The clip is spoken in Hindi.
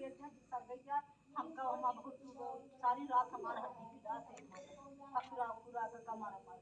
पेट में सर गई हमका हम आपको सारी रात हमारा हड्डी पीड़ा से पूरा पूरा करके हमारा अमर